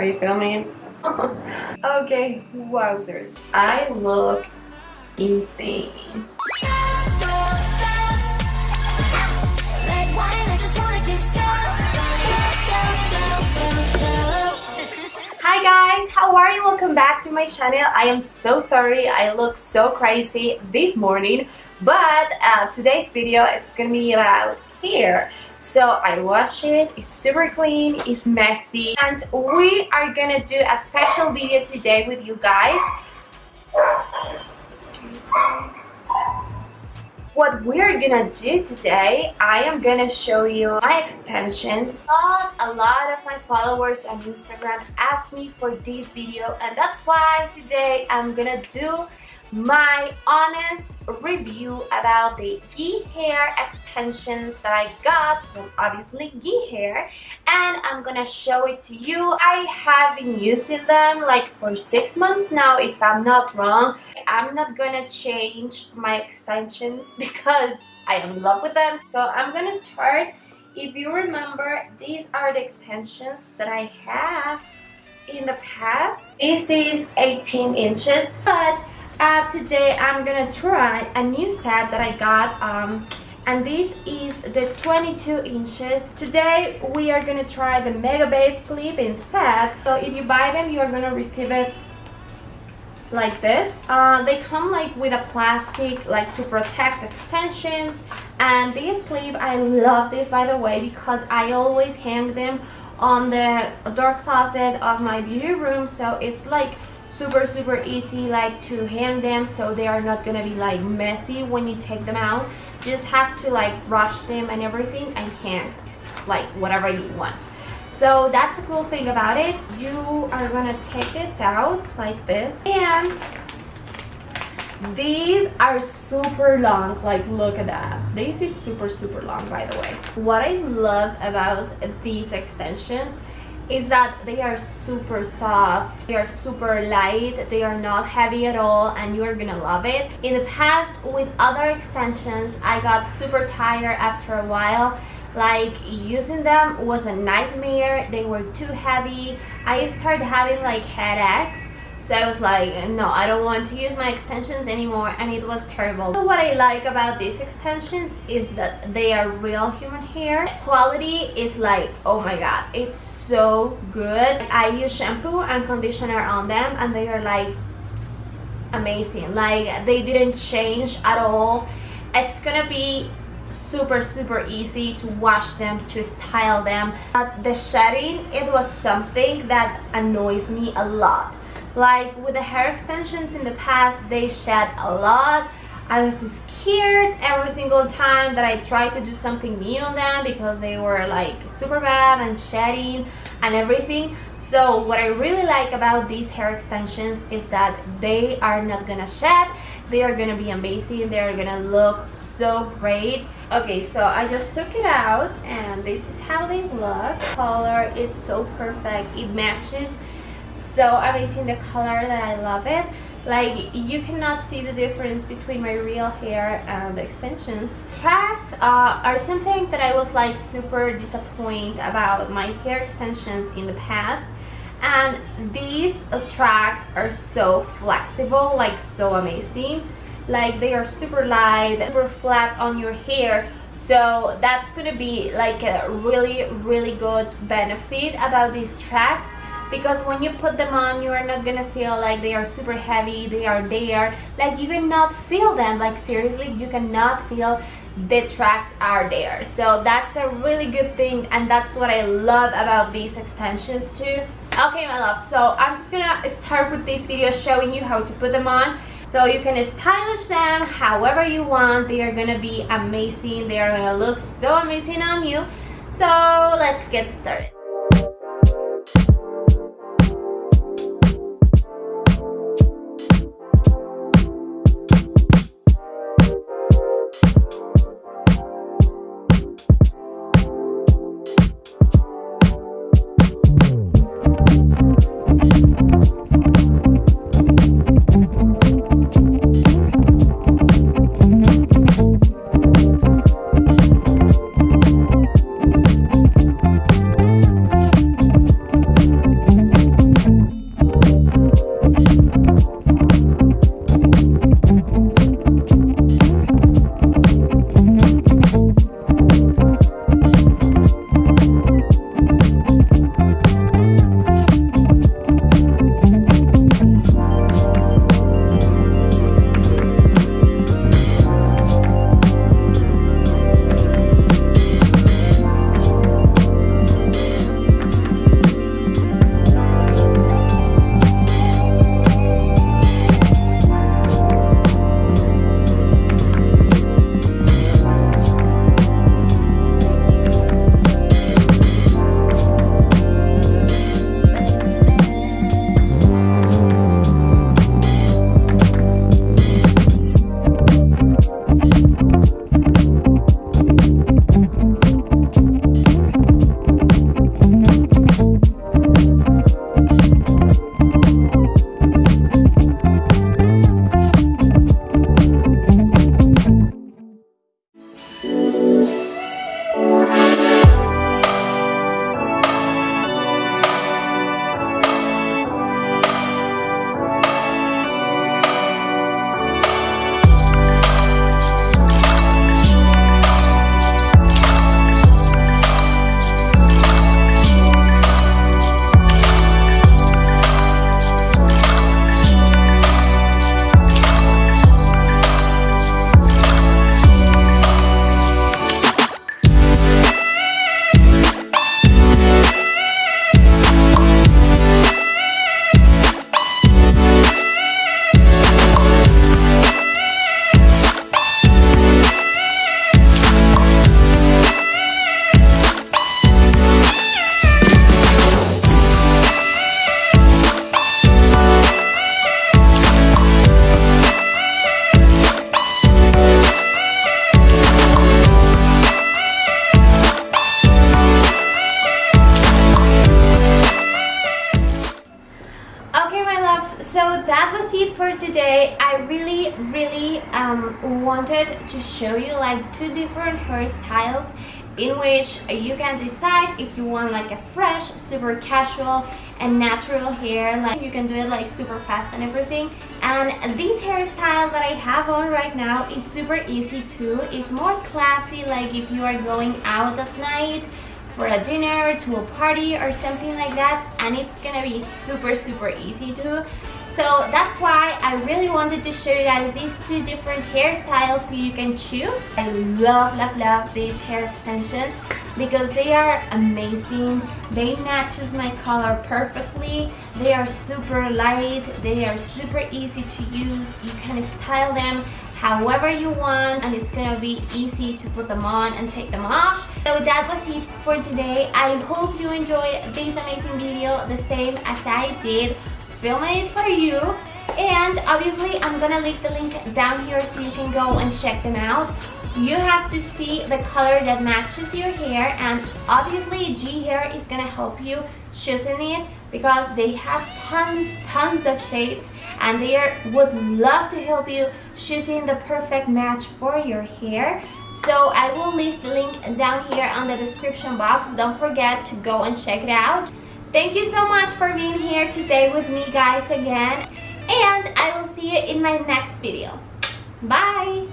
Are you filming? okay, wowzers. I look insane. Hi guys, how are you? Welcome back to my channel. I am so sorry I look so crazy this morning, but uh, today's video it's gonna be about hair. So I wash it, it's super clean, it's messy, and we are gonna do a special video today with you guys. What we're gonna do today, I am gonna show you my extensions. Not a lot of my followers on Instagram asked me for this video and that's why today I'm gonna do my honest review about the Ghee hair extensions that I got from obviously Ghee hair and I'm gonna show it to you. I have been using them like for six months now if I'm not wrong. I'm not gonna change my extensions because I am in love with them. So I'm gonna start. If you remember, these are the extensions that I have in the past. This is 18 inches but uh, today I'm gonna try a new set that I got um, and this is the 22 inches. Today we are gonna try the Mega Babe clip-in set. So if you buy them you are gonna receive it like this. Uh, they come like with a plastic like to protect extensions and this clip I love this by the way because I always hang them on the door closet of my beauty room so it's like super super easy like to hang them so they are not gonna be like messy when you take them out. Just have to like brush them and everything and hang like whatever you want. So that's the cool thing about it. You are gonna take this out like this. And these are super long like look at that. This is super super long by the way. What i love about these extensions is that they are super soft they are super light they are not heavy at all and you're gonna love it. In the past with other extensions i got super tired after a while. Like using them was a nightmare. They were too heavy. I started having like headaches so I was like, no, I don't want to use my extensions anymore and it was terrible. So what I like about these extensions is that they are real human hair. Quality is like, oh my god, it's so good. I use shampoo and conditioner on them and they are like amazing. Like they didn't change at all. It's gonna be super super easy to wash them to style them but the shedding it was something that annoys me a lot like with the hair extensions in the past they shed a lot. I was scared every single time that I tried to do something new on them because they were like super bad and shedding and everything. So what I really like about these hair extensions is that they are not gonna shed. They are gonna be amazing. They are gonna look so great. Okay so I just took it out and this is how they look. Color it's so perfect. It matches so amazing the color that I love it. Like you cannot see the difference between my real hair and the extensions. Tracks uh, are something that I was like super disappointed about my hair extensions in the past. And these tracks are so flexible like so amazing. Like they are super light super flat on your hair. So that's gonna be like a really really good benefit about these tracks because when you put them on you are not gonna feel like they are super heavy they are there like you cannot feel them. Like seriously you cannot feel the tracks are there. So that's a really good thing and that's what I love about these extensions too. Okay my love so I'm just gonna start with this video showing you how to put them on. So you can stylish them however you want. They are gonna be amazing. They are gonna look so amazing on you. So let's get started wanted to show you like two different hairstyles in which you can decide if you want like a fresh super casual and natural hair like you can do it like super fast and everything. And this hairstyle that I have on right now is super easy too it's more classy like if you are going out at night for a dinner to a party or something like that and it's gonna be super super easy too so that's why I really wanted to show you guys these two different hairstyles so you can choose. I love, love, love these hair extensions because they are amazing. They matches my color perfectly. They are super light. They are super easy to use. You can style them however you want and it's gonna be easy to put them on and take them off. So that was it for today. I hope you enjoyed this amazing video the same as I did filming it for you. And obviously I'm gonna leave the link down here so you can go and check them out. You have to see the color that matches your hair. And obviously G Hair is gonna help you choosing it because they have tons tons of shades. And they are, would love to help you choosing the perfect match for your hair. So I will leave the link down here on the description box. Don't forget to go and check it out Thank you so much for being here today with me guys again. And I will see you in my next video. Bye!